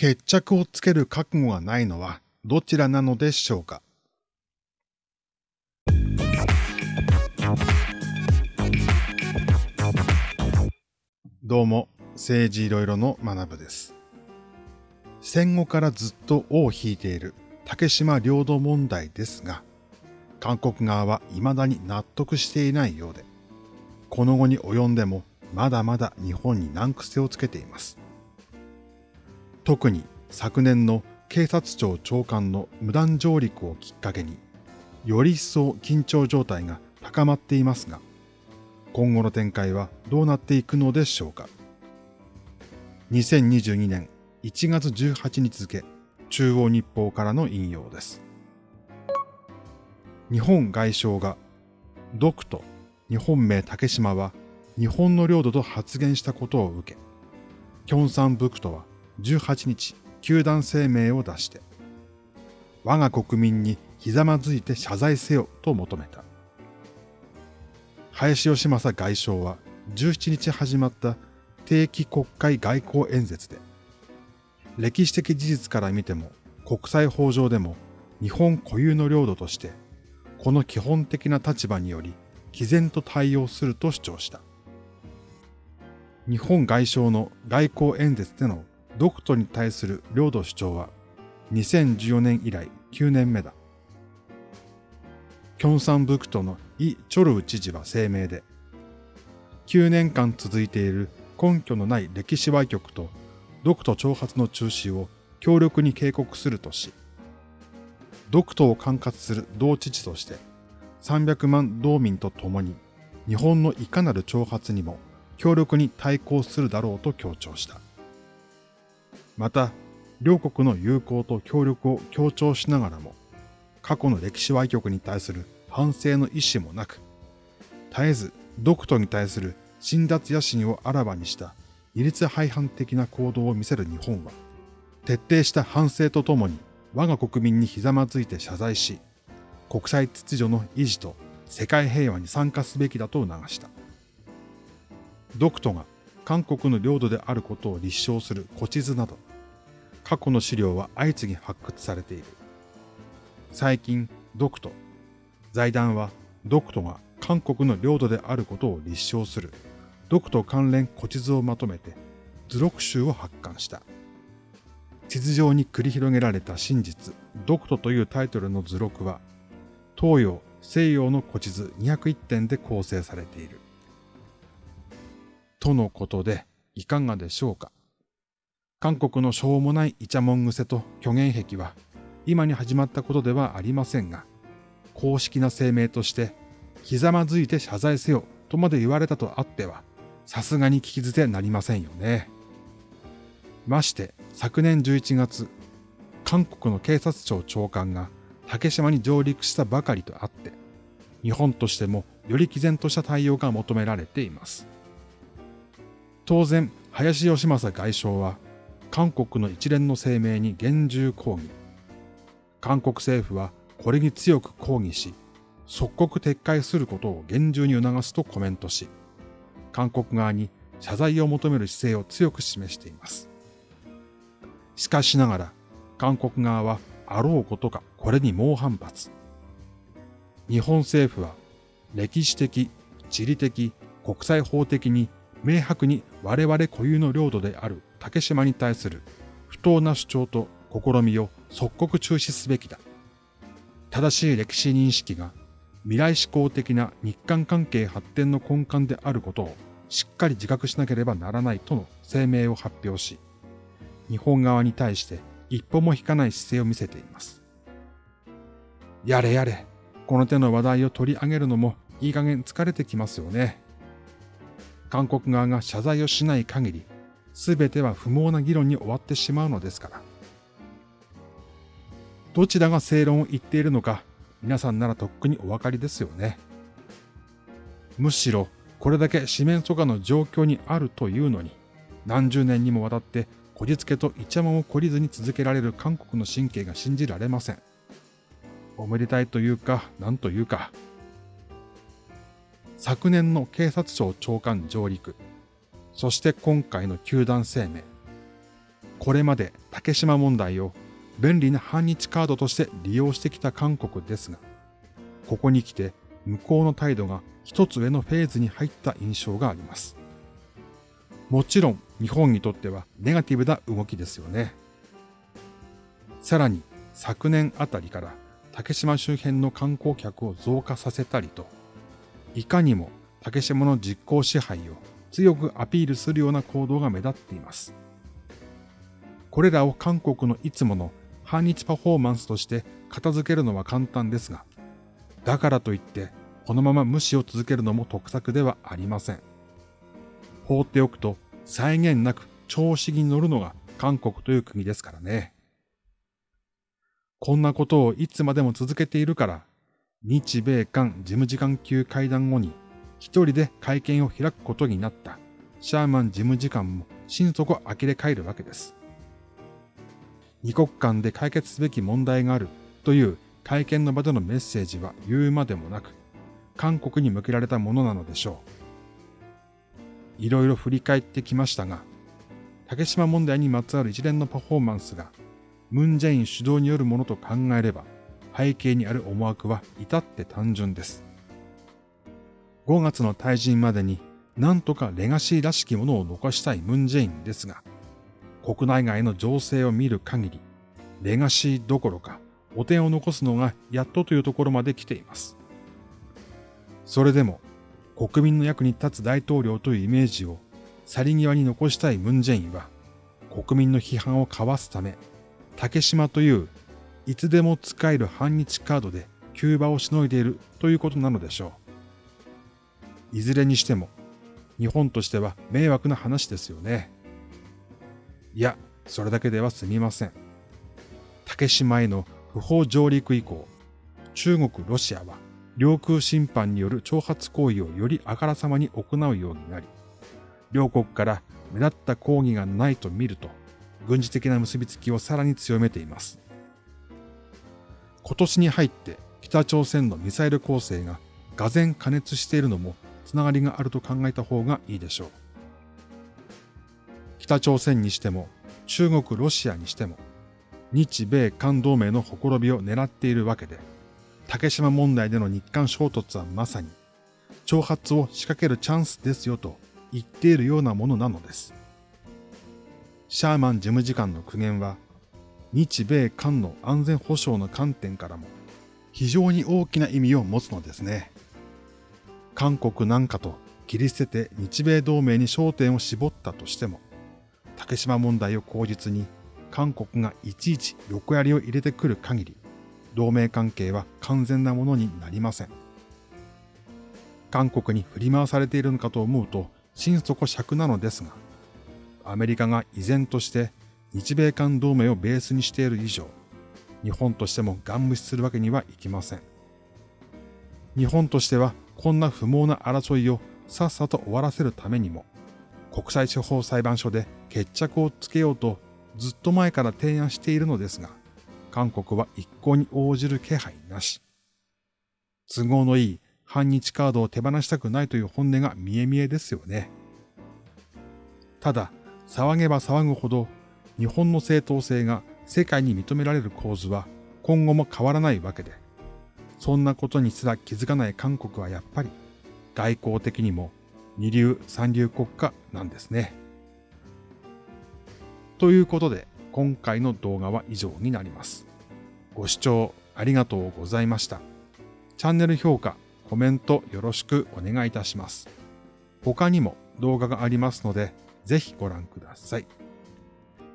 決着をつける覚悟がないのはどちらなのでしょうか？どうも、政治いろいろの学部です。戦後からずっと尾を引いている竹島領土問題ですが、韓国側は未だに納得していないようで、この後に及んでもまだまだ日本に難癖をつけています。特に昨年の警察庁長官の無断上陸をきっかけに、より一層緊張状態が高まっていますが、今後の展開はどうなっていくのでしょうか。2022年1月18日付、中央日報からの引用です。日本外相が、独と日本名竹島は日本の領土と発言したことを受け、キョンサンブクトは18日、球団声明を出して、我が国民にひざまずいて謝罪せよと求めた。林義正外相は17日始まった定期国会外交演説で、歴史的事実から見ても国際法上でも日本固有の領土として、この基本的な立場により毅然と対応すると主張した。日本外相の外交演説での独都に対する領土主張は2014年以来9年目だ。キョンサンブクトのイ・チョルウ知事は声明で、9年間続いている根拠のない歴史歪曲と独都挑発の中止を強力に警告するとし、独都を管轄する同知事として300万道民と共に日本のいかなる挑発にも強力に対抗するだろうと強調した。また、両国の友好と協力を強調しながらも、過去の歴史歪曲に対する反省の意思もなく、絶えず独都に対する侵奪野心をあらばにした二律背反的な行動を見せる日本は、徹底した反省とともに我が国民にひざまずいて謝罪し、国際秩序の維持と世界平和に参加すべきだと促した。独都が韓国の領土であることを立証する古地図など、過去の資料は相次ぎ発掘されている。最近、独都、財団は独都が韓国の領土であることを立証する独都関連古地図をまとめて図録集を発刊した。地図上に繰り広げられた真実、独都というタイトルの図録は、東洋、西洋の古地図201点で構成されている。とのことで、いかがでしょうか？韓国のしょうもないイチャモン癖と虚言癖は今に始まったことではありませんが、公式な声明として、ひざまずいて謝罪せよとまで言われたとあっては、さすがに聞き捨てなりませんよね。まして昨年11月、韓国の警察庁長官が竹島に上陸したばかりとあって、日本としてもより毅然とした対応が求められています。当然、林義正外相は韓国の一連の声明に厳重抗議。韓国政府はこれに強く抗議し、即刻撤回することを厳重に促すとコメントし、韓国側に謝罪を求める姿勢を強く示しています。しかしながら、韓国側はあろうことかこれに猛反発。日本政府は歴史的、地理的、国際法的に明白に我々固有の領土である竹島に対する不当な主張と試みを即刻中止すべきだ。正しい歴史認識が未来志向的な日韓関係発展の根幹であることをしっかり自覚しなければならないとの声明を発表し、日本側に対して一歩も引かない姿勢を見せています。やれやれ、この手の話題を取り上げるのもいい加減疲れてきますよね。韓国側が謝罪をしない限り、すべては不毛な議論に終わってしまうのですから。どちらが正論を言っているのか、皆さんならとっくにお分かりですよね。むしろ、これだけ四面楚歌の状況にあるというのに、何十年にもわたってこじつけとイチャモンを懲りずに続けられる韓国の神経が信じられません。おめでたいというか、なんというか。昨年の警察庁長官上陸、そして今回の球団声明。これまで竹島問題を便利な反日カードとして利用してきた韓国ですが、ここに来て向こうの態度が一つ上のフェーズに入った印象があります。もちろん日本にとってはネガティブな動きですよね。さらに昨年あたりから竹島周辺の観光客を増加させたりと、いかにも竹島の実効支配を強くアピールするような行動が目立っています。これらを韓国のいつもの反日パフォーマンスとして片付けるのは簡単ですが、だからといってこのまま無視を続けるのも得策ではありません。放っておくと際限なく調子に乗るのが韓国という国ですからね。こんなことをいつまでも続けているから、日米韓事務次官級会談後に一人で会見を開くことになったシャーマン事務次官も心底呆れ返るわけです。二国間で解決すべき問題があるという会見の場でのメッセージは言うまでもなく、韓国に向けられたものなのでしょう。いろいろ振り返ってきましたが、竹島問題にまつわる一連のパフォーマンスが、ムン・ジェイン主導によるものと考えれば、背景にある思惑は至って単純です。5月の退陣までに、なんとかレガシーらしきものを残したいムン・ジェインですが、国内外の情勢を見る限り、レガシーどころか、汚点を残すのがやっとというところまで来ています。それでも、国民の役に立つ大統領というイメージを去り際に残したいムン・ジェインは、国民の批判をかわすため、竹島といういつでも使える反日カードで急場をしのいでいるということなのでしょう。いずれにしても、日本としては迷惑な話ですよね。いや、それだけでは済みません。竹島への不法上陸以降、中国、ロシアは領空侵犯による挑発行為をよりあからさまに行うようになり、両国から目立った抗議がないと見ると、軍事的な結びつきをさらに強めています。今年に入って北朝鮮のミサイル構成が俄然加熱しているのもつながりがあると考えた方がいいでしょう。北朝鮮にしても中国、ロシアにしても日米韓同盟のほころびを狙っているわけで、竹島問題での日韓衝突はまさに挑発を仕掛けるチャンスですよと言っているようなものなのです。シャーマン事務次官の苦言は、日米韓の安全保障の観点からも非常に大きな意味を持つのですね。韓国なんかと切り捨てて日米同盟に焦点を絞ったとしても、竹島問題を口実に韓国がいちいち横槍を入れてくる限り、同盟関係は完全なものになりません。韓国に振り回されているのかと思うと心底尺なのですが、アメリカが依然として日米韓同盟をベースにしている以上、日本としてもガン無視するわけにはいきません。日本としてはこんな不毛な争いをさっさと終わらせるためにも、国際司法裁判所で決着をつけようとずっと前から提案しているのですが、韓国は一向に応じる気配なし。都合のいい反日カードを手放したくないという本音が見え見えですよね。ただ、騒げば騒ぐほど日本の正当性が世界に認められる構図は今後も変わらないわけで、そんなことにすら気づかない韓国はやっぱり外交的にも二流三流国家なんですね。ということで、今回の動画は以上になります。ご視聴ありがとうございました。チャンネル評価、コメントよろしくお願いいたします。他にも動画がありますので、ぜひご覧ください。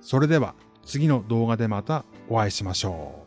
それでは次の動画でまたお会いしましょう。